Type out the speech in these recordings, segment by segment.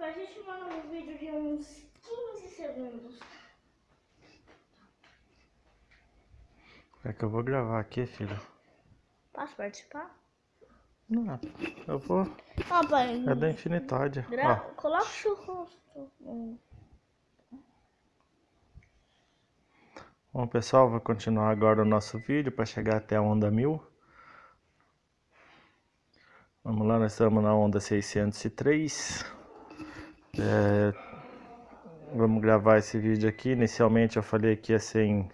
Pra gente mandar um vídeo de uns 15 segundos. É que eu vou gravar aqui, filho. Posso participar? Não, eu vou. Ó, pai. É da Infinitádia. Gra... Coloca o seu rosto. Bom, pessoal, vou continuar agora o nosso vídeo para chegar até a onda 1000. Vamos lá, nós estamos na onda 603. É, vamos gravar esse vídeo aqui. Inicialmente eu falei que ia ser em,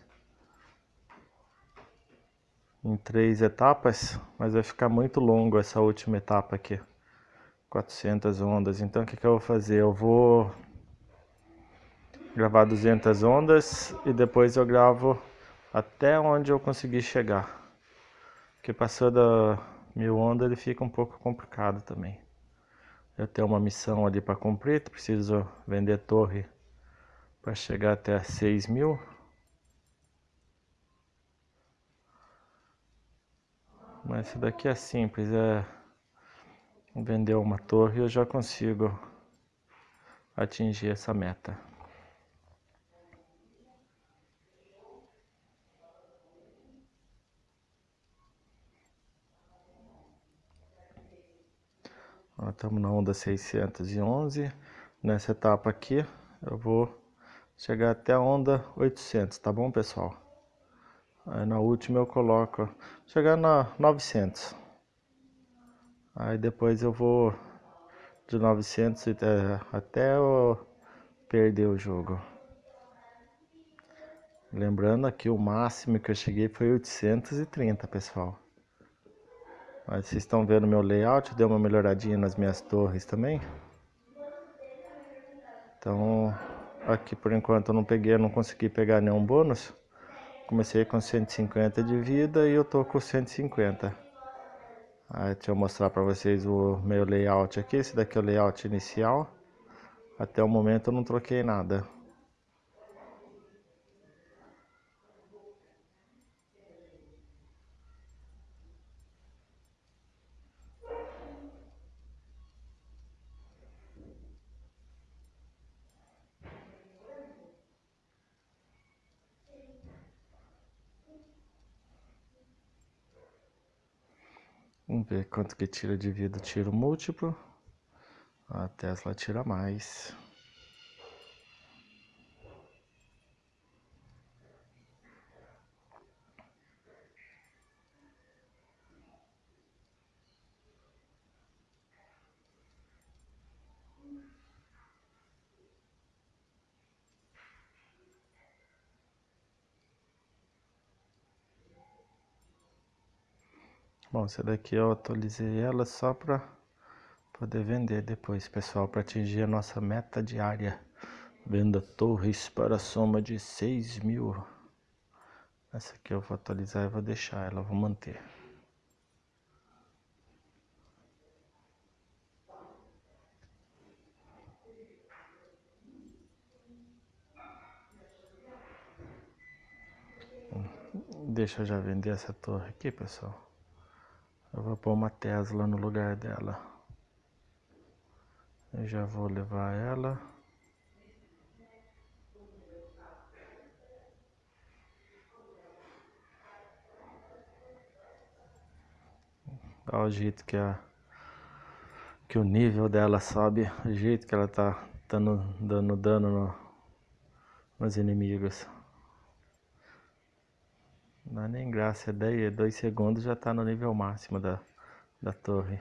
em três etapas, mas vai ficar muito longo essa última etapa aqui. 400 ondas. Então o que, que eu vou fazer? Eu vou gravar 200 ondas e depois eu gravo até onde eu conseguir chegar. Porque passou da mil ondas ele fica um pouco complicado também. Eu tenho uma missão ali para cumprir, preciso vender torre para chegar até 6 mil. Mas isso daqui é simples, é vender uma torre eu já consigo atingir essa meta. Estamos na onda 611. Nessa etapa aqui, eu vou chegar até a onda 800, tá bom, pessoal? Aí na última eu coloco, chegar na 900. Aí depois eu vou de 900 até, até eu perder o jogo. Lembrando aqui, o máximo que eu cheguei foi 830, pessoal. Mas vocês estão vendo meu layout, deu uma melhoradinha nas minhas torres também. Então, aqui por enquanto eu não peguei, não consegui pegar nenhum bônus. Comecei com 150 de vida e eu tô com 150. Aí, deixa eu mostrar para vocês o meu layout aqui. Esse daqui é o layout inicial. Até o momento eu não troquei nada. Vamos ver quanto que tira de vida tiro múltiplo. A Tesla tira mais. Bom, essa daqui eu atualizei ela só para poder vender depois, pessoal, para atingir a nossa meta diária. Venda torres para soma de 6 mil. Essa aqui eu vou atualizar e vou deixar ela, vou manter. Deixa eu já vender essa torre aqui, pessoal. Eu vou pôr uma Tesla no lugar dela. Eu já vou levar ela. Olha o jeito que a que o nível dela sobe, o jeito que ela tá dando, dando dano no, nos inimigos. Não dá nem graça, daí dois segundos já tá no nível máximo da, da torre.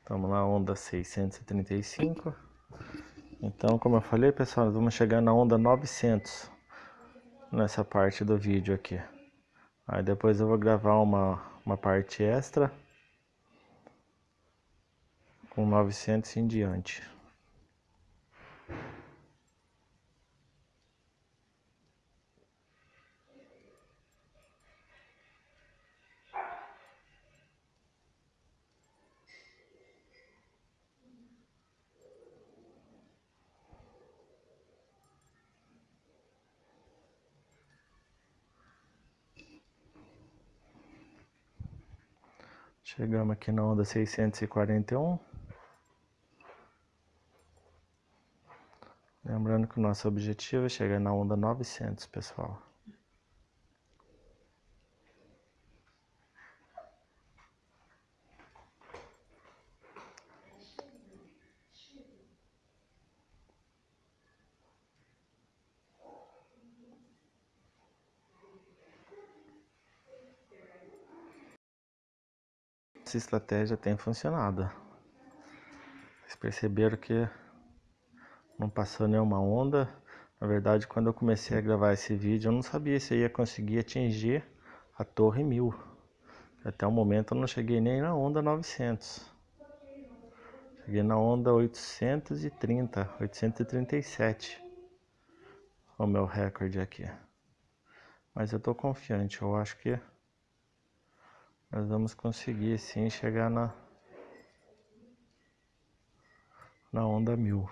Estamos na onda 635. Então, como eu falei, pessoal, vamos chegar na onda 900 nessa parte do vídeo aqui. Aí depois eu vou gravar uma, uma parte extra com 900 em diante. Chegamos aqui na onda 641. Lembrando que o nosso objetivo é chegar na onda 900, pessoal. Essa estratégia tem funcionado. Vocês perceberam que não passou nenhuma onda. Na verdade, quando eu comecei a gravar esse vídeo, eu não sabia se eu ia conseguir atingir a torre 1000. Até o momento eu não cheguei nem na onda 900. Cheguei na onda 830, 837. O meu recorde aqui. Mas eu tô confiante, eu acho que nós vamos conseguir sim chegar na na onda mil.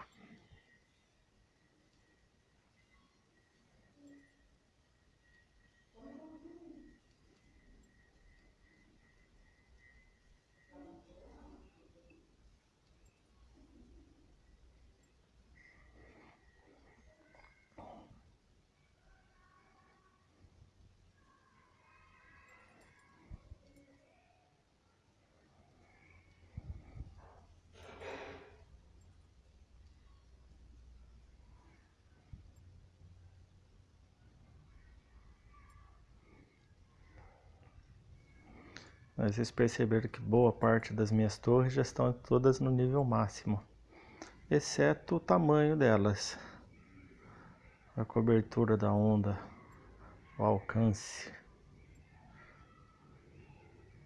Vocês perceberam que boa parte das minhas torres já estão todas no nível máximo, exceto o tamanho delas, a cobertura da onda, o alcance.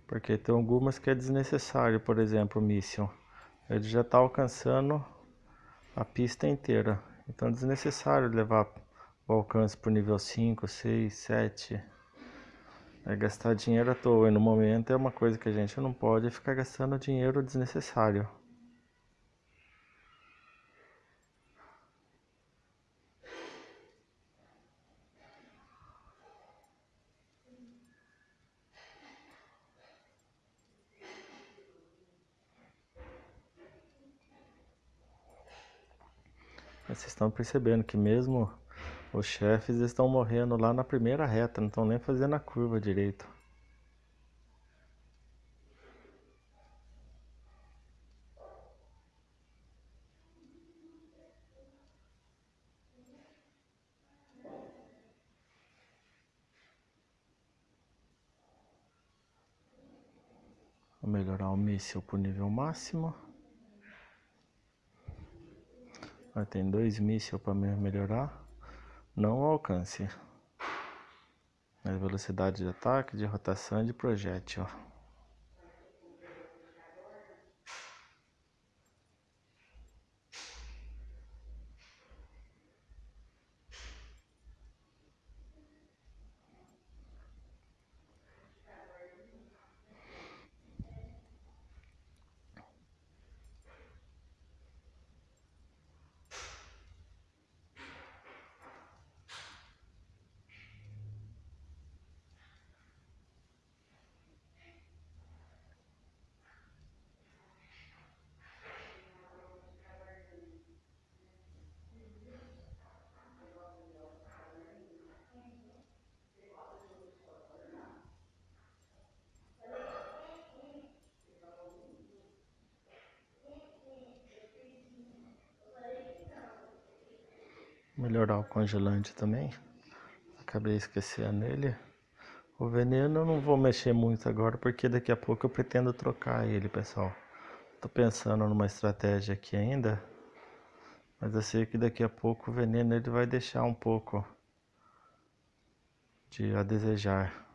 Porque tem algumas que é desnecessário, por exemplo, o míssil. Ele já está alcançando a pista inteira. Então é desnecessário levar o alcance para o nível 5, 6, 7. É gastar dinheiro à toa e no momento é uma coisa que a gente não pode ficar gastando dinheiro desnecessário. Vocês estão percebendo que mesmo os chefes estão morrendo lá na primeira reta, não estão nem fazendo a curva direito. Vou melhorar o míssil para o nível máximo. tem dois mísseis para melhorar não alcance. A velocidade de ataque, de rotação e de projétil. O congelante também. Acabei esquecendo ele. O veneno eu não vou mexer muito agora porque daqui a pouco eu pretendo trocar ele, pessoal. Tô pensando numa estratégia aqui ainda. Mas eu sei que daqui a pouco o veneno ele vai deixar um pouco de a desejar.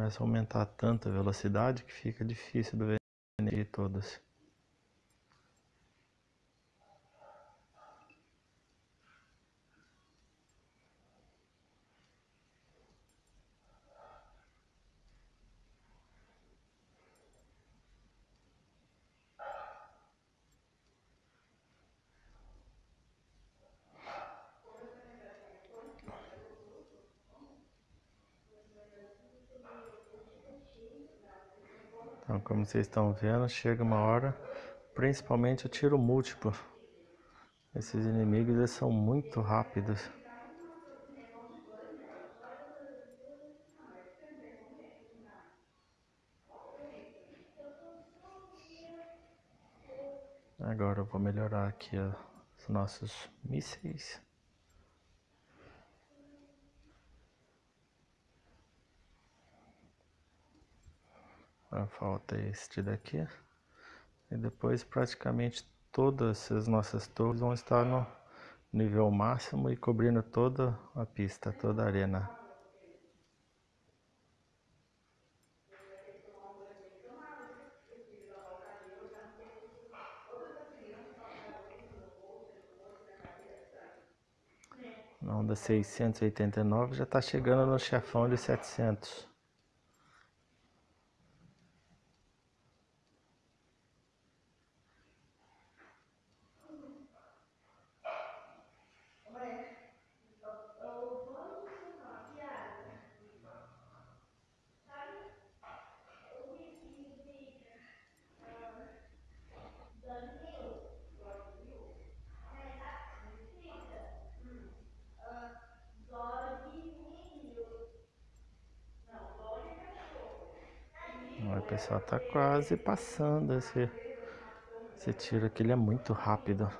Começa a aumentar tanto a velocidade que fica difícil do veneno todas. Então, como vocês estão vendo, chega uma hora, principalmente o tiro múltiplo. Esses inimigos eles são muito rápidos. Agora eu vou melhorar aqui os nossos mísseis. Falta este daqui. E depois praticamente todas as nossas torres vão estar no nível máximo e cobrindo toda a pista, toda a arena. Na onda 689 já está chegando no chefão de 700. Pessoal tá quase passando esse, esse tiro aqui, ele é muito rápido.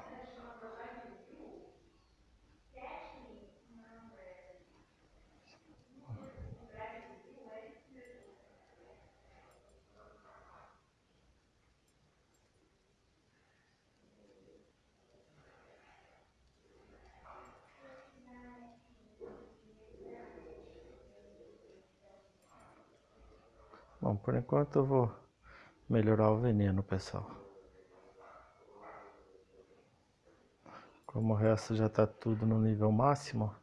Bom, por enquanto eu vou melhorar o veneno, pessoal. Como o resto já está tudo no nível máximo.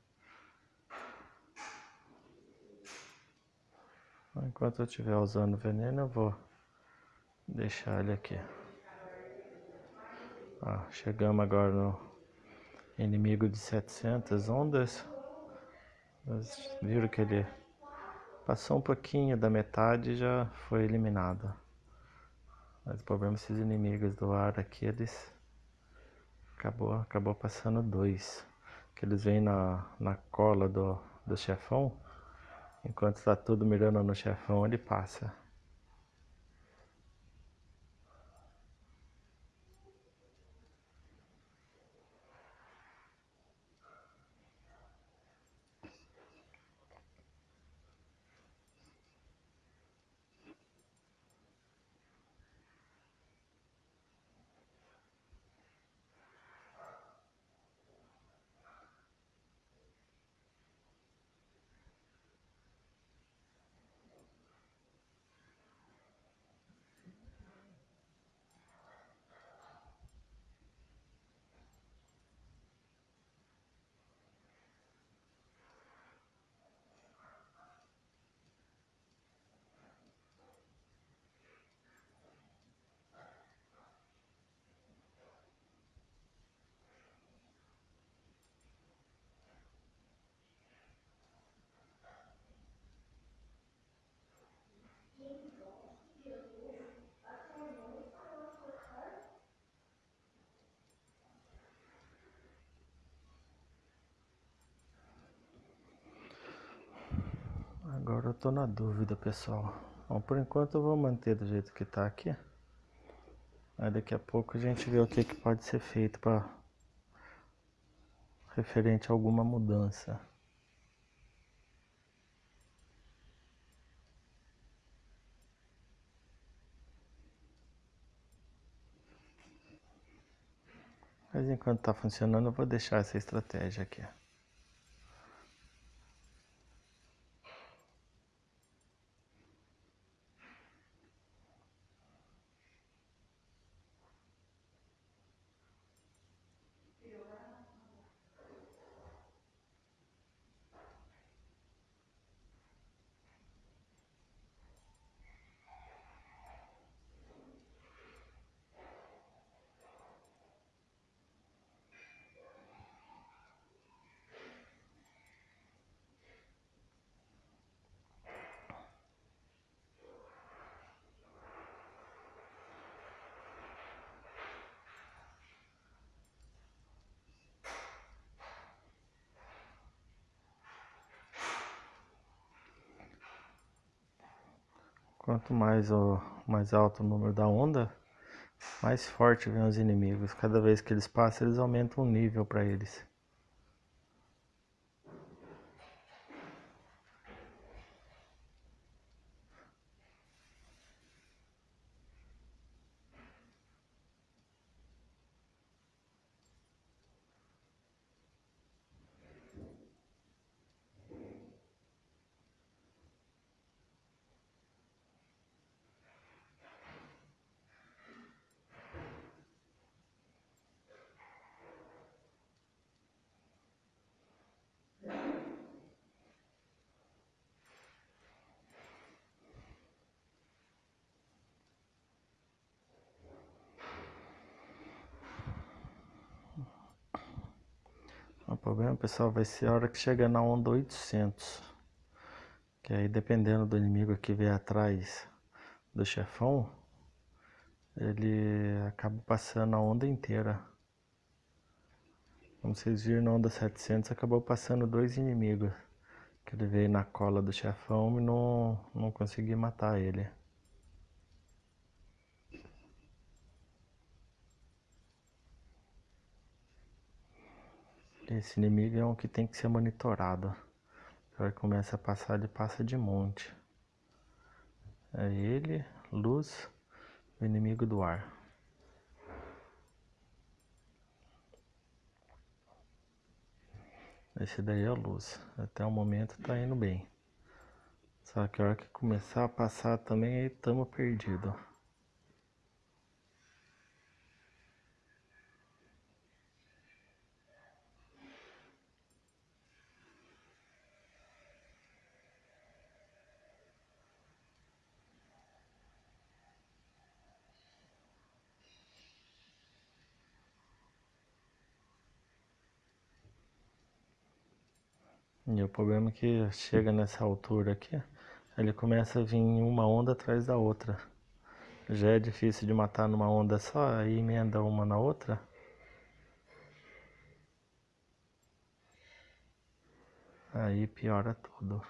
Enquanto eu estiver usando veneno, eu vou deixar ele aqui. Ah, chegamos agora no inimigo de 700 ondas. Vocês viram que ele Passou um pouquinho da metade já foi eliminado. Mas o problema é esses inimigos do ar aqui, eles acabou, acabou passando dois. Que eles vêm na, na cola do, do chefão. Enquanto está tudo mirando no chefão, ele passa. Agora eu tô na dúvida, pessoal. Bom, por enquanto eu vou manter do jeito que tá aqui. Aí daqui a pouco a gente vê o que, que pode ser feito para referente a alguma mudança. Mas enquanto está funcionando, eu vou deixar essa estratégia aqui. Quanto mais, o, mais alto o número da onda, mais forte vem os inimigos. Cada vez que eles passam, eles aumentam o nível para eles. O problema, pessoal, vai ser a hora que chegar na onda 800. Que aí, dependendo do inimigo que vier atrás do chefão, ele acaba passando a onda inteira. Como vocês viram, na onda 700 acabou passando dois inimigos. Que ele veio na cola do chefão e não, não consegui matar ele. Esse inimigo é um que tem que ser monitorado. Ele começa a passar, ele passa de monte. É ele, luz, o inimigo do ar. Esse daí é a luz. Até o momento tá indo bem. Só que a hora que começar a passar também aí tamo perdido. E o problema é que chega nessa altura aqui, ele começa a vir uma onda atrás da outra. Já é difícil de matar numa onda só, aí emenda uma na outra. Aí piora tudo.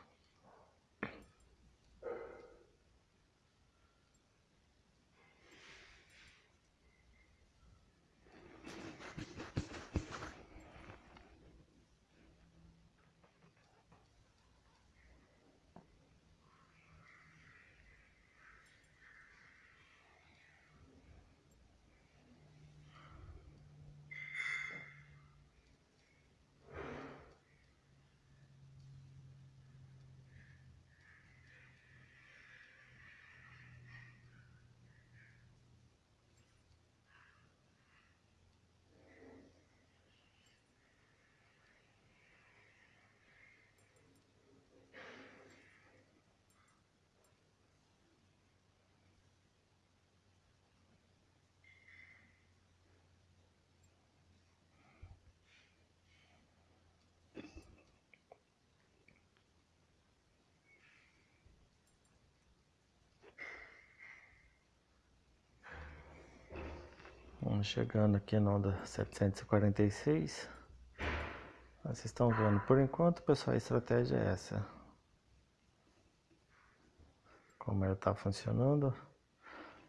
Vamos chegando aqui na onda 746. Vocês estão vendo, por enquanto, pessoal, a estratégia é essa. Como ela está funcionando.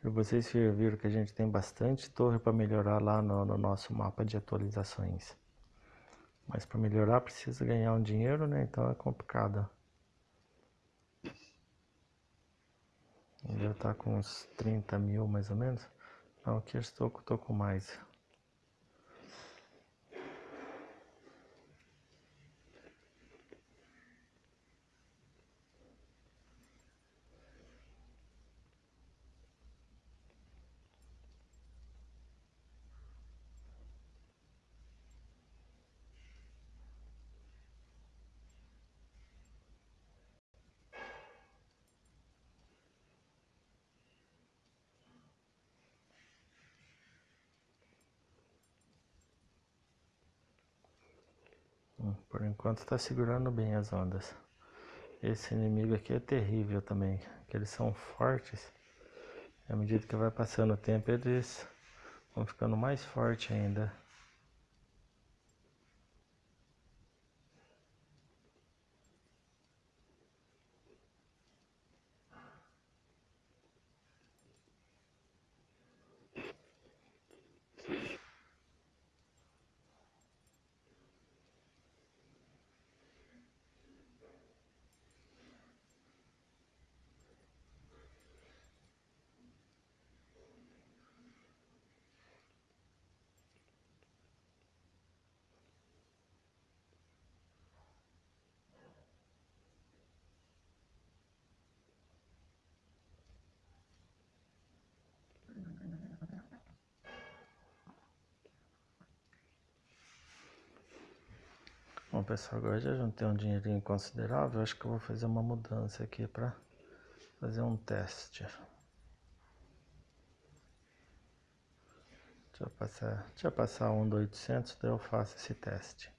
E vocês viram que a gente tem bastante torre para melhorar lá no, no, nosso mapa de atualizações. Mas para melhorar precisa ganhar um dinheiro, né? Então é complicado. Já está com uns 30 mil mais ou menos. Não, aqui estou, estou com mais. Por enquanto está segurando bem as ondas. Esse inimigo aqui é terrível também, que eles são fortes. À medida que vai passando o tempo, eles vão ficando mais fortes ainda. Pessoal, agora já juntei um dinheirinho considerável, acho que eu vou fazer uma mudança aqui para fazer um teste. Deixa eu passar, deixa eu passar um do 800, daí eu faço esse teste.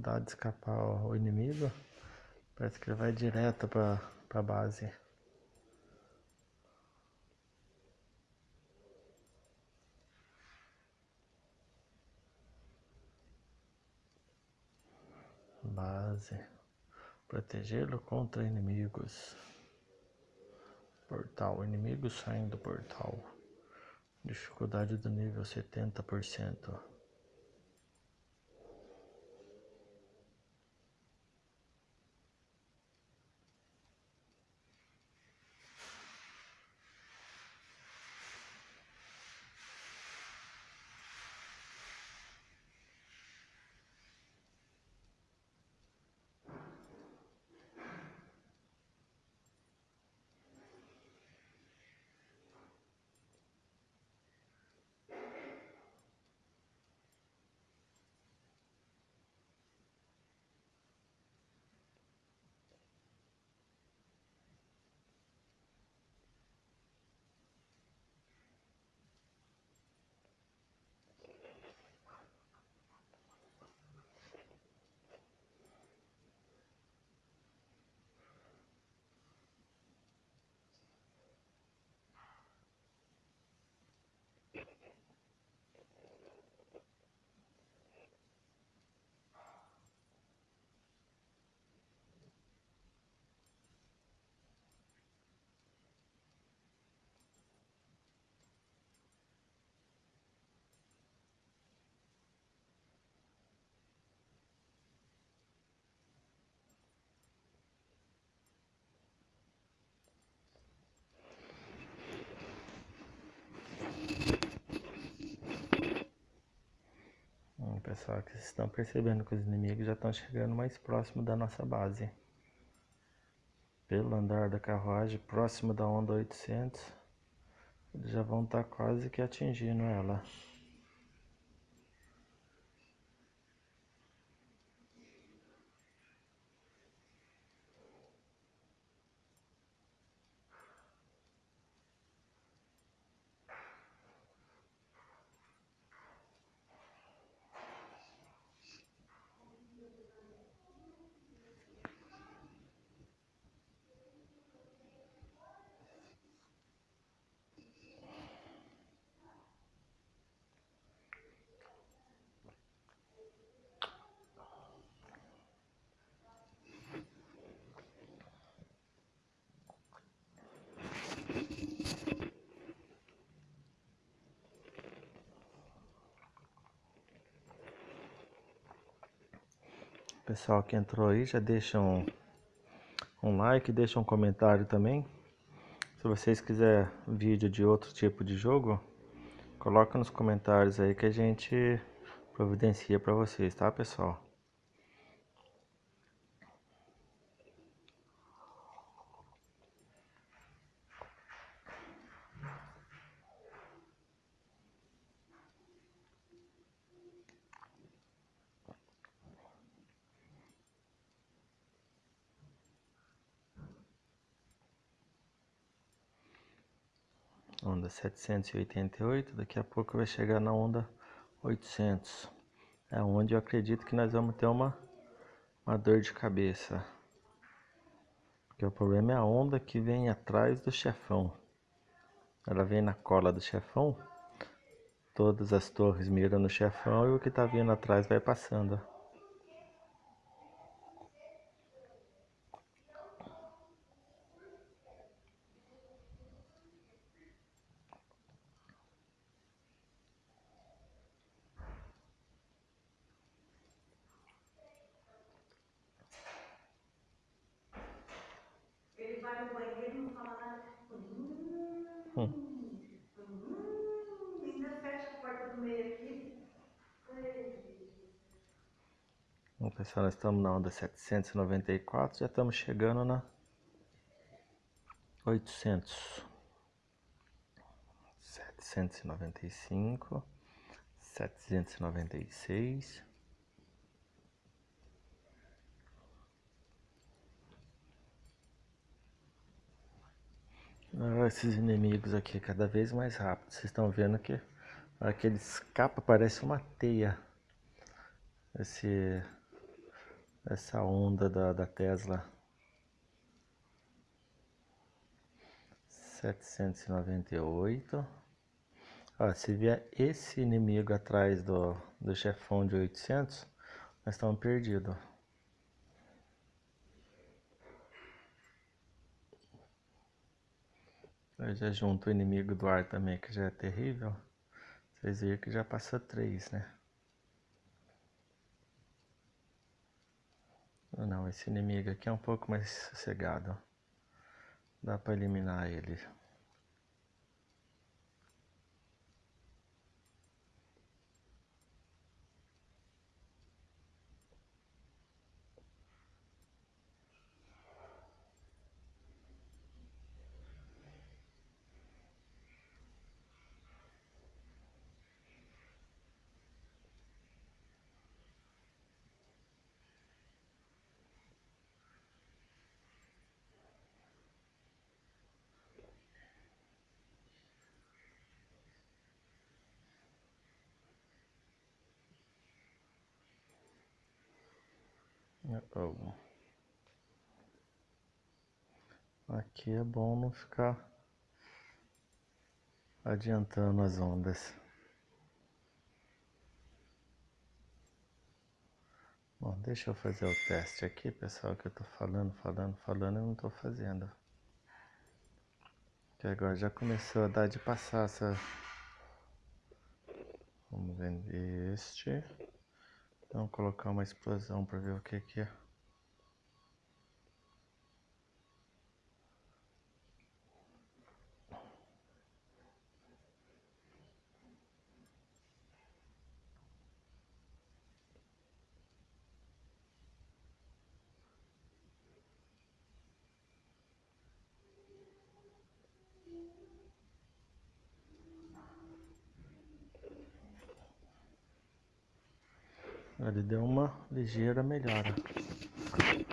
Dá de escapar o inimigo, parece que ele vai direto para a base. Base. Protegê-lo contra inimigos. Portal. Inimigos saindo do portal. Dificuldade do nível 70%. Pessoal, que vocês estão percebendo que os inimigos já estão chegando mais próximo da nossa base. Pelo andar da carruagem, próximo da onda 800, eles já vão estar tá quase que atingindo ela. Pessoal que entrou aí, já deixa um, um like, deixa um comentário também. Se vocês quiserem vídeo de outro tipo de jogo, coloca nos comentários aí que a gente providencia para vocês, tá pessoal? onda 788, daqui a pouco vai chegar na onda 800. É onde eu acredito que nós vamos ter uma, uma dor de cabeça. Que o problema é a onda que vem atrás do chefão. Ela vem na cola do chefão. Todas as torres miram no chefão e o que está vindo atrás vai passando. Ele vai no banheiro e não fala nada. Hum, Hum. hum, ainda fecha a porta do meio aqui. Bom, pessoal, nós estamos na onda 794, já estamos chegando na 800. 795, 796. Esses inimigos aqui cada vez mais rápido. Vocês estão vendo que a hora que ele escapa parece uma teia. Esse, essa onda da, da Tesla. 798. Ó, se vier esse inimigo atrás do, do chefão de 800, nós estamos perdidos. Eu já junto o inimigo do ar também, que já é terrível. Vocês viram que já passou três, né? Ah, Não, esse inimigo aqui é um pouco mais sossegado. Dá pra eliminar ele. Oh. Aqui é bom não ficar adiantando as ondas. Bom, deixa eu fazer o teste aqui, pessoal, que eu tô falando, falando, falando e não tô fazendo. Que agora já começou a dar de passar essa... Vamos ver este. Vamos colocar uma explosão para ver o que que é. Ele deu uma ligeira melhora.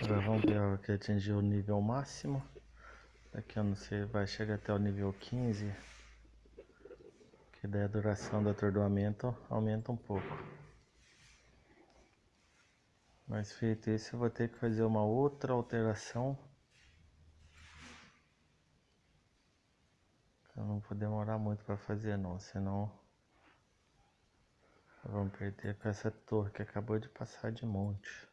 Agora vamos ver a que atingiu o nível máximo. Daqui eu não sei, vai chegar até o nível 15. Que daí a duração do atordoamento aumenta um pouco. Mas feito isso, eu vou ter que fazer uma outra alteração. Eu não vou demorar muito para fazer não, senão Vamos perder com essa torre que acabou de passar de monte.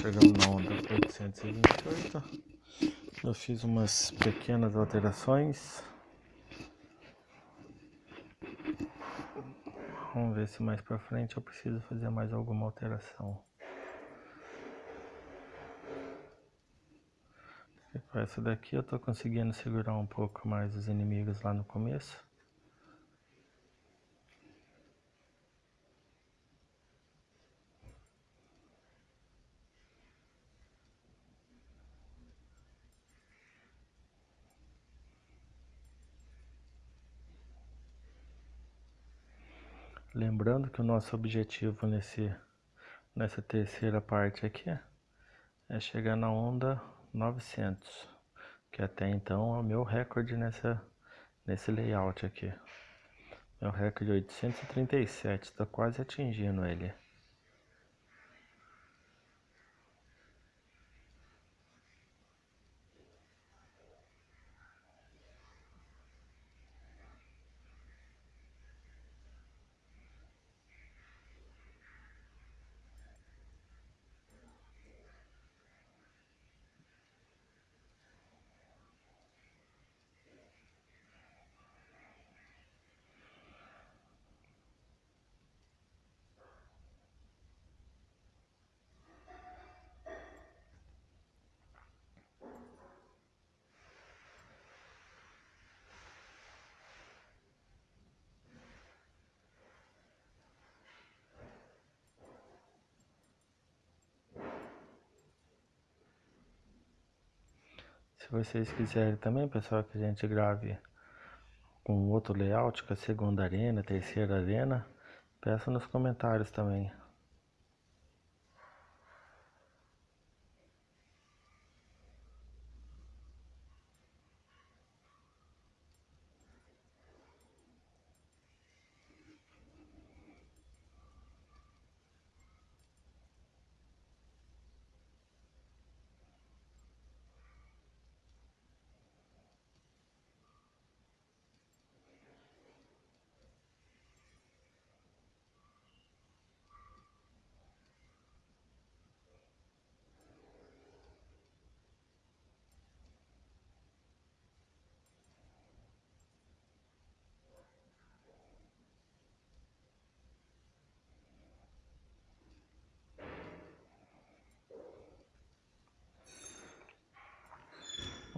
Chegando na onda 828. Eu fiz umas pequenas alterações. Vamos ver se mais pra frente eu preciso fazer mais alguma alteração. Essa daqui eu tô conseguindo segurar um pouco mais os inimigos lá no começo. Lembrando que o nosso objetivo nesse, nessa terceira parte aqui é chegar na onda 900, que até então é o meu recorde nessa, nesse layout aqui. Meu recorde 837, está quase atingindo ele. Vocês quiserem também, pessoal, que a gente grave com outro layout, com a segunda arena, terceira arena, peça nos comentários também.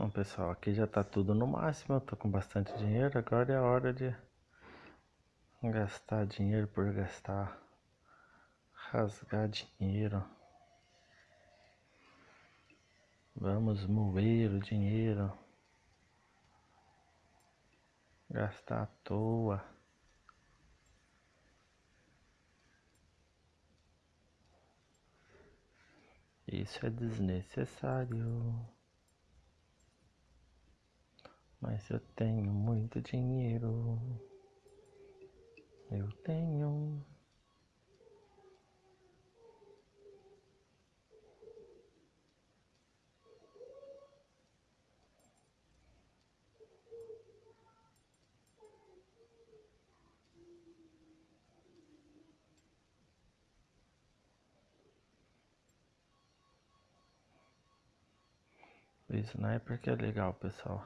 Bom pessoal, aqui já tá tudo no máximo, eu tô com bastante dinheiro, agora é a hora de gastar dinheiro por gastar, rasgar dinheiro. Vamos moer o dinheiro, gastar à toa. Isso é desnecessário. Mas eu tenho muito dinheiro. Eu tenho. O sniper que é legal, pessoal.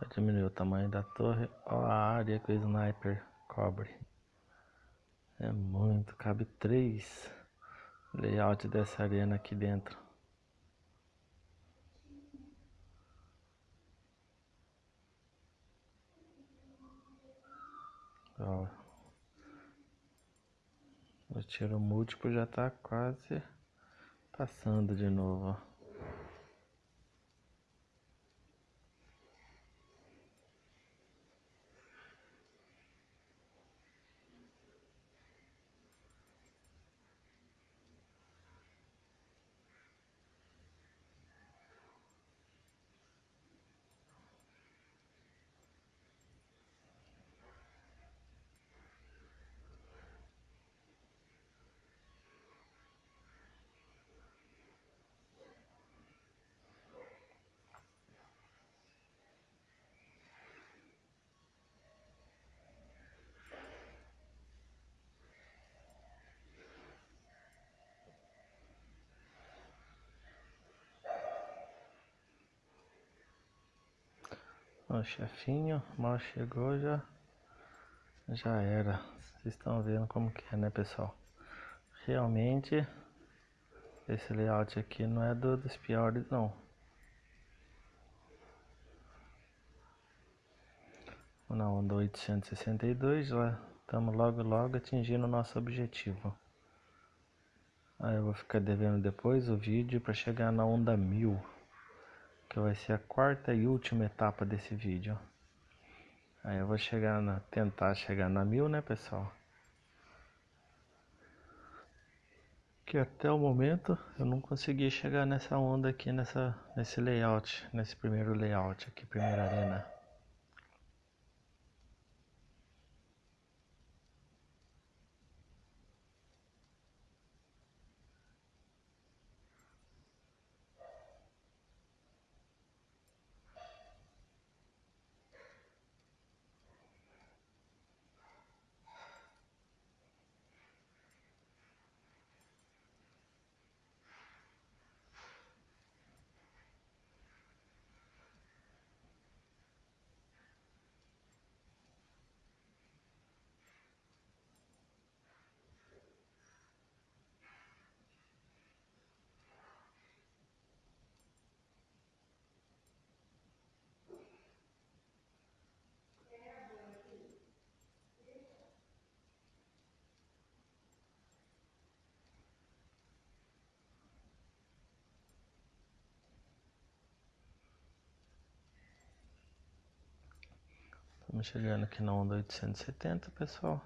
Já diminuiu o tamanho da torre. Olha a área que o sniper cobre. É muito, cabe três layout dessa arena aqui dentro. Ó. O tiro múltiplo já tá quase passando de novo, ó. O chefinho mal chegou já já era. Vocês estão vendo como que é, né, pessoal? Realmente esse layout aqui não é do, dos piores não. Na onda 862 já estamos logo logo atingindo o nosso objetivo. Aí eu vou ficar devendo depois o vídeo para chegar na onda 1000, que vai ser a quarta e última etapa desse vídeo. Aí eu vou chegar na tentar chegar na 1000, né, pessoal? Que até o momento eu não consegui chegar nessa onda aqui nessa nesse layout, nesse primeiro layout aqui, primeira arena. Estamos chegando aqui na onda 870, pessoal.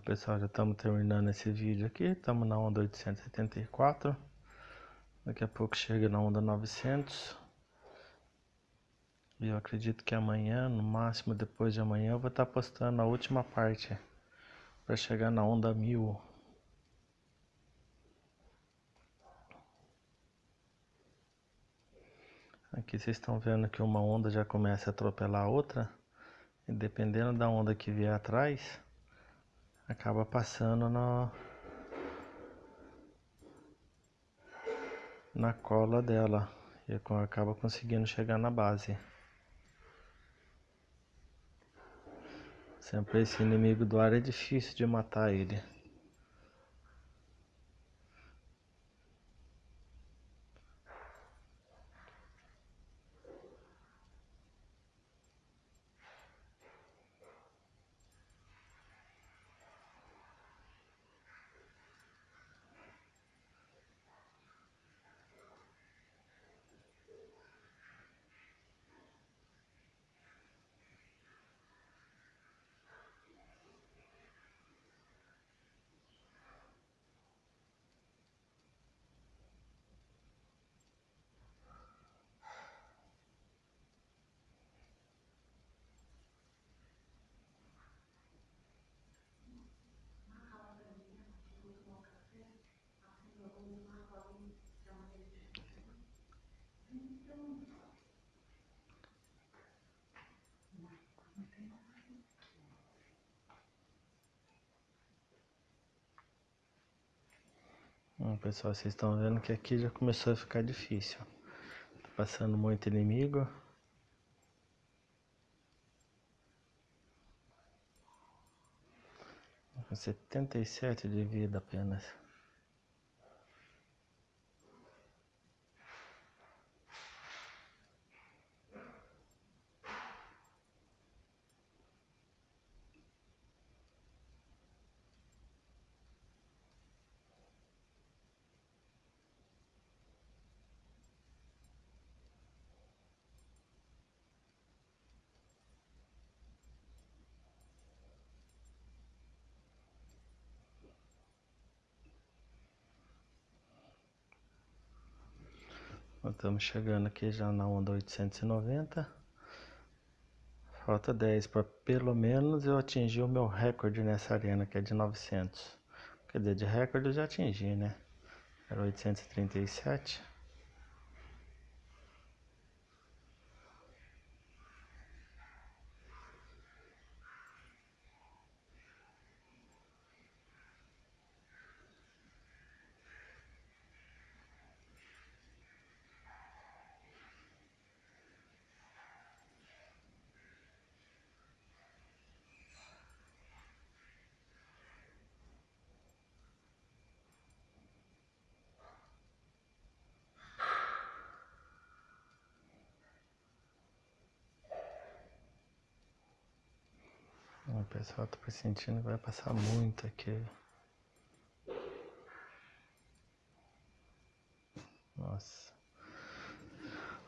Pessoal, já estamos terminando esse vídeo aqui, estamos na onda 874, daqui a pouco chega na onda 900, e eu acredito que amanhã, no máximo depois de amanhã, eu vou estar postando a última parte, para chegar na onda 1000. Aqui vocês estão vendo que uma onda já começa a atropelar a outra, e dependendo da onda que vier atrás, acaba passando no, na cola dela e acaba conseguindo chegar na base. Sempre esse inimigo do ar é difícil de matar ele. Pessoal, vocês estão vendo que aqui já começou a ficar difícil. Tá passando muito inimigo. Com 77 de vida apenas. Estamos chegando aqui já na onda 890. Falta 10 para pelo menos eu atingir o meu recorde nessa arena, que é de 900. Quer dizer, de recorde eu já atingi, né? Era 837. Pessoal tá pressentindo que vai passar muito aqui. Nossa.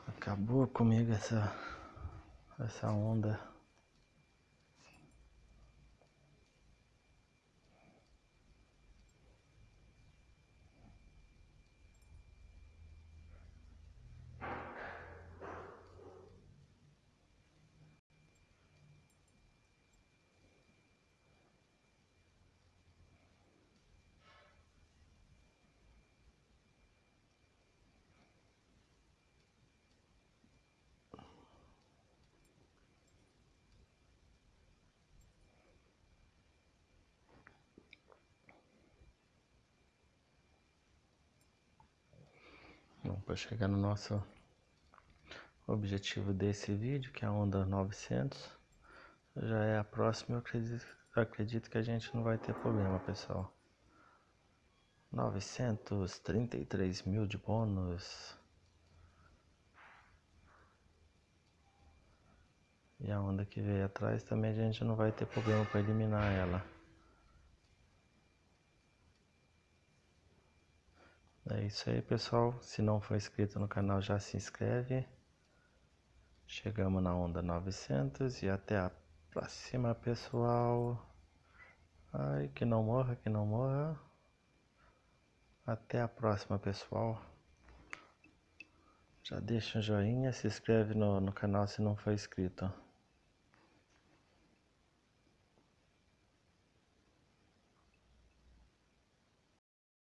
Acabou comigo essa essa onda. Para chegar no nosso objetivo desse vídeo, que é a onda 900, já é a próxima, eu acredito, acredito que a gente não vai ter problema, pessoal. 933 mil de bônus. E a onda que veio atrás também a gente não vai ter problema para eliminar ela. É isso aí, pessoal. Se não for inscrito no canal, já se inscreve. Chegamos na onda 900 e até a próxima, pessoal. Ai, que não morra, que não morra. Até a próxima, pessoal. Já deixa um joinha, se inscreve no, no canal se não for inscrito.